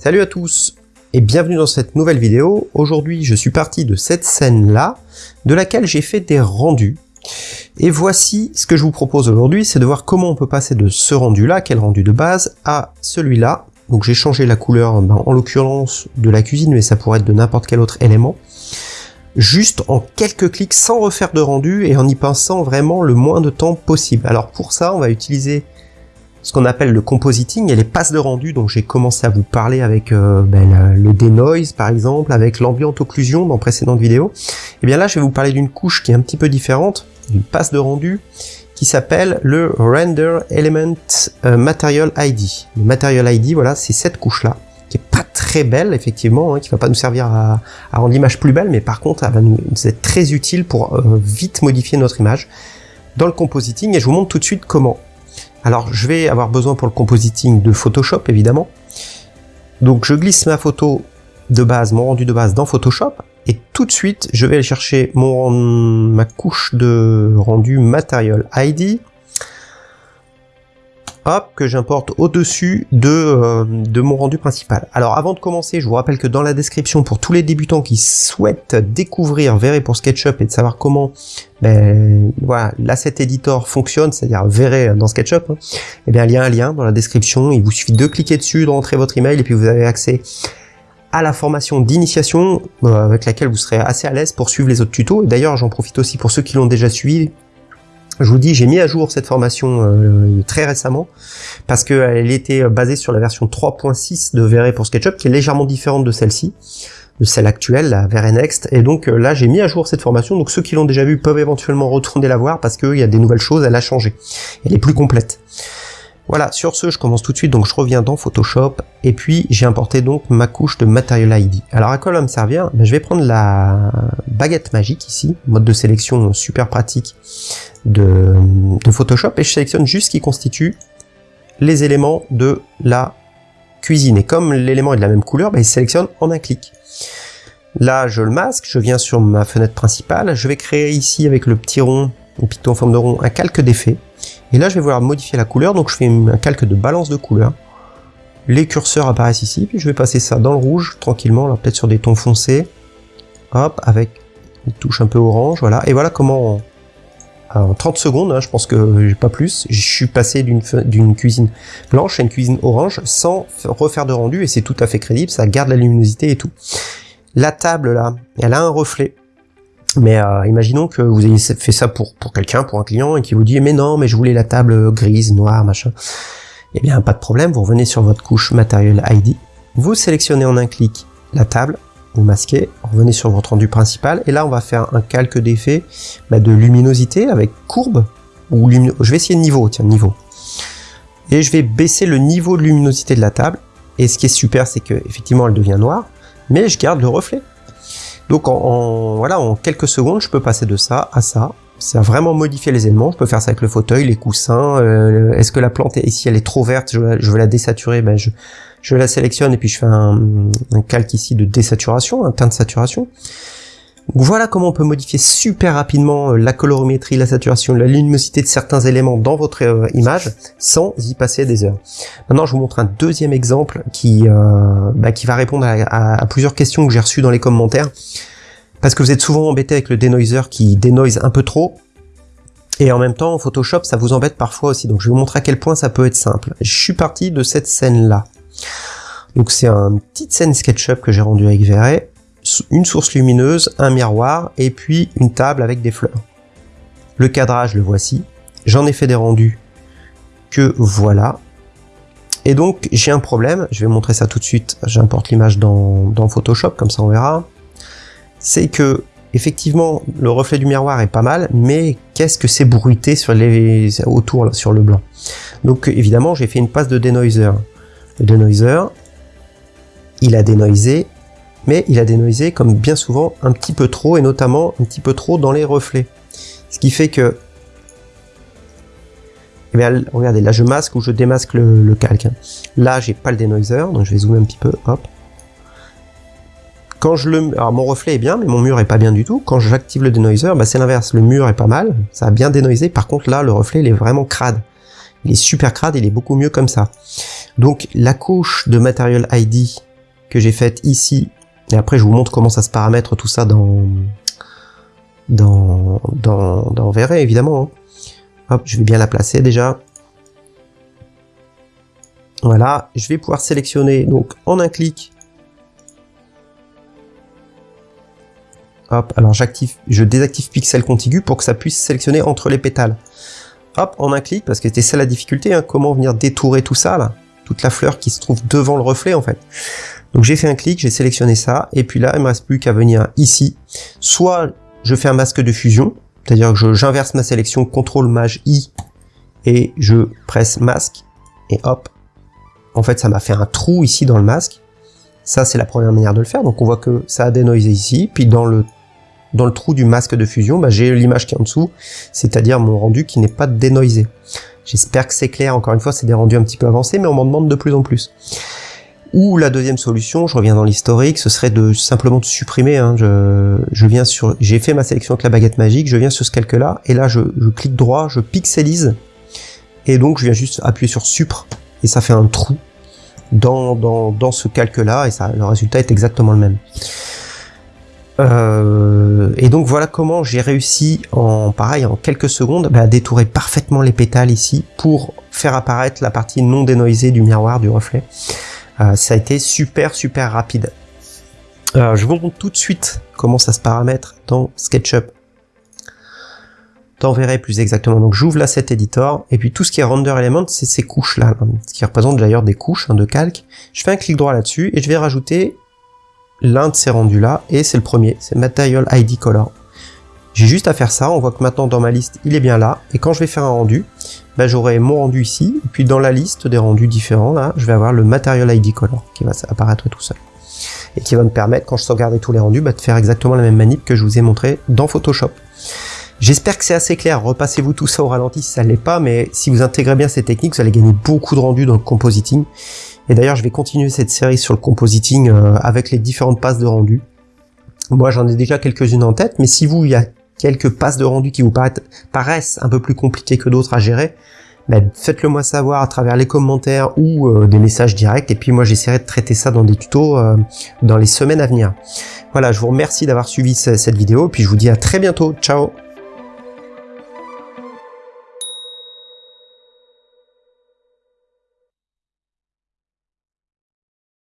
Salut à tous et bienvenue dans cette nouvelle vidéo. Aujourd'hui je suis parti de cette scène là, de laquelle j'ai fait des rendus. Et voici ce que je vous propose aujourd'hui, c'est de voir comment on peut passer de ce rendu là, quel rendu de base, à celui-là. Donc j'ai changé la couleur, ben, en l'occurrence de la cuisine, mais ça pourrait être de n'importe quel autre élément. Juste en quelques clics sans refaire de rendu et en y pensant vraiment le moins de temps possible. Alors pour ça on va utiliser ce qu'on appelle le compositing et les passes de rendu dont j'ai commencé à vous parler avec euh, ben, le denoise par exemple, avec l'ambient occlusion dans précédentes vidéos. Et eh bien là je vais vous parler d'une couche qui est un petit peu différente, d'une passe de rendu qui s'appelle le Render Element euh, Material ID. Le Material ID, voilà, c'est cette couche-là, qui est pas très belle, effectivement, hein, qui va pas nous servir à, rendre l'image plus belle, mais par contre, elle va nous, être très utile pour euh, vite modifier notre image dans le compositing, et je vous montre tout de suite comment. Alors je vais avoir besoin pour le compositing de Photoshop évidemment. Donc je glisse ma photo de base, mon rendu de base dans Photoshop et tout de suite je vais aller chercher ma couche de rendu Material ID que j'importe au-dessus de, euh, de mon rendu principal. Alors avant de commencer, je vous rappelle que dans la description, pour tous les débutants qui souhaitent découvrir Verré pour SketchUp et de savoir comment ben, voilà, l'asset editor fonctionne, c'est-à-dire Verré dans SketchUp, et hein, eh bien il y a un lien dans la description, il vous suffit de cliquer dessus, de rentrer votre email et puis vous avez accès à la formation d'initiation euh, avec laquelle vous serez assez à l'aise pour suivre les autres tutos. D'ailleurs, j'en profite aussi pour ceux qui l'ont déjà suivi, je vous dis, j'ai mis à jour cette formation euh, très récemment parce qu'elle était basée sur la version 3.6 de Verre pour SketchUp qui est légèrement différente de celle-ci, de celle actuelle, la Verre Next. Et donc euh, là, j'ai mis à jour cette formation. Donc ceux qui l'ont déjà vue peuvent éventuellement retourner la voir parce qu'il y a des nouvelles choses, elle a changé. Elle est plus complète. Voilà, sur ce, je commence tout de suite, donc je reviens dans Photoshop, et puis j'ai importé donc ma couche de Material ID. Alors à quoi va me servir Je vais prendre la baguette magique ici, mode de sélection super pratique de, Photoshop, et je sélectionne juste ce qui constitue les éléments de la cuisine. Et comme l'élément est de la même couleur, ben, il sélectionne en un clic. Là, je le masque, je viens sur ma fenêtre principale, je vais créer ici avec le petit rond, le piton en forme de rond, un calque d'effet. Et là, je vais vouloir modifier la couleur, donc je fais un calque de balance de couleur. Les curseurs apparaissent ici, puis je vais passer ça dans le rouge, tranquillement, là peut-être sur des tons foncés. Hop, avec une touche un peu orange, voilà. Et voilà comment, en 30 secondes, hein, je pense que pas plus, je suis passé d'une cuisine blanche à une cuisine orange sans refaire de rendu, et c'est tout à fait crédible, ça garde la luminosité et tout. La table, là, elle a un reflet. Mais euh, imaginons que vous ayez fait ça pour, quelqu'un, pour un client, et qui vous dit « Mais non, mais je voulais la table grise, noire, machin. » Eh bien, pas de problème, vous revenez sur votre couche Material ID, vous sélectionnez en un clic la table, vous masquez, revenez sur votre rendu principal, et là on va faire un calque d'effet bah, de luminosité avec courbe, ou je vais essayer de niveau, tiens, niveau. Et je vais baisser le niveau de luminosité de la table, et ce qui est super, c'est que effectivement elle devient noire, mais je garde le reflet. Donc en, voilà, en quelques secondes, je peux passer de ça à ça. Ça a vraiment modifié les éléments. Je peux faire ça avec le fauteuil, les coussins. Euh, est-ce que la plante, est, ici, elle est trop verte, je, veux la désaturer, ben je, je la sélectionne et puis je fais un, un calque ici de désaturation, un teint de saturation voilà comment on peut modifier super rapidement euh, la colorimétrie, la saturation, la luminosité de certains éléments dans votre euh, image sans y passer des heures. Maintenant, je vous montre un deuxième exemple qui, euh, bah, qui va répondre à, plusieurs questions que j'ai reçues dans les commentaires. Parce que vous êtes souvent embêté avec le denoiser qui dénoise un peu trop. Et en même temps, Photoshop, ça vous embête parfois aussi. Donc je vais vous montrer à quel point ça peut être simple. Je suis parti de cette scène-là. Donc c'est une petite scène SketchUp que j'ai rendue avec Verret une source lumineuse, un miroir et puis une table avec des fleurs. Le cadrage, le voici. J'en ai fait des rendus que voilà. Et donc j'ai un problème, je vais montrer ça tout de suite, j'importe l'image dans, Photoshop, comme ça on verra. C'est que effectivement le reflet du miroir est pas mal, mais qu'est-ce que c'est bruité sur les autour sur le blanc? Donc évidemment j'ai fait une passe de denoiser. Le denoiser, il a dénoisé mais il a dénoisé comme bien souvent un petit peu trop et notamment un petit peu trop dans les reflets. Ce qui fait que eh regardez, là je masque ou je démasque le, calque. Là j'ai pas le denoiser, donc je vais zoomer un petit peu, hop. Quand je le... Alors mon reflet est bien, mais mon mur est pas bien du tout. Quand j'active le denoiser, bah, c'est l'inverse, le mur est pas mal, ça a bien dénoisé, par contre là le reflet il est vraiment crade. Il est super crade, il est beaucoup mieux comme ça. Donc la couche de Material ID que j'ai faite ici. Et après, je vous montre comment ça se paramètre tout ça dans dans dans évidemment. Hein. Hop, je vais bien la placer déjà. Voilà, je vais pouvoir sélectionner donc en un clic. Hop, alors j'active, je désactive pixel contigu pour que ça puisse sélectionner entre les pétales. Hop, en un clic, parce que c'était ça la difficulté, hein, comment venir détourer tout ça là, toute la fleur qui se trouve devant le reflet en fait. Donc j'ai fait un clic, j'ai sélectionné ça, et puis là il me reste plus qu'à venir ici. Soit je fais un masque de fusion, c'est-à-dire que j'inverse ma sélection, CTRL MAJ I, et je presse masque, et hop, en fait ça m'a fait un trou ici dans le masque. Ça c'est la première manière de le faire, donc on voit que ça a dénoisé ici, puis dans le dans le trou du masque de fusion, bah, j'ai l'image qui est en dessous, c'est-à-dire mon rendu qui n'est pas dénoisé. J'espère que c'est clair, encore une fois c'est des rendus un petit peu avancés, mais on m'en demande de plus en plus. Ou la deuxième solution, je reviens dans l'historique, ce serait de simplement de supprimer. Hein, je, je, viens sur, j'ai fait ma sélection avec la baguette magique, je viens sur ce calque-là, et là je, je, clique droit, je pixelise, et donc je viens juste appuyer sur supre, et ça fait un trou dans, dans, dans ce calque-là, et ça, le résultat est exactement le même. Euh, et donc voilà comment j'ai réussi en pareil en quelques secondes bah, à détourer parfaitement les pétales ici pour faire apparaître la partie non dénoisée du miroir du reflet. Euh, ça a été super super rapide. Je vous montre tout de suite comment ça se paramètre dans SketchUp. T'enverrai plus exactement. Donc j'ouvre l'asset editor et puis tout ce qui est render element, c'est ces couches là, ce qui représente d'ailleurs des couches hein, de calque. Je fais un clic droit là-dessus et je vais rajouter l'un de ces rendus là et c'est le premier, c'est Material ID Color. J'ai juste à faire ça, on voit que maintenant dans ma liste il est bien là et quand je vais faire un rendu, bah, j'aurai mon rendu ici et puis dans la liste des rendus différents là, je vais avoir le Material ID Color qui va apparaître tout seul et qui va me permettre quand je sauvegarde tous les rendus bah, de faire exactement la même manip que je vous ai montré dans Photoshop. J'espère que c'est assez clair, repassez-vous tout ça au ralenti si ça ne l'est pas, mais si vous intégrez bien ces techniques, vous allez gagner beaucoup de rendus dans le compositing. Et d'ailleurs, je vais continuer cette série sur le compositing euh, avec les différentes passes de rendu. Moi, j'en ai déjà quelques-unes en tête, mais si vous, il y a quelques passes de rendu qui vous paraissent un peu plus compliquées que d'autres à gérer, ben, faites-le moi savoir à travers les commentaires ou euh, des messages directs, et puis moi j'essaierai de traiter ça dans des tutos euh, dans les semaines à venir. Voilà, je vous remercie d'avoir suivi cette vidéo, et puis je vous dis à très bientôt, ciao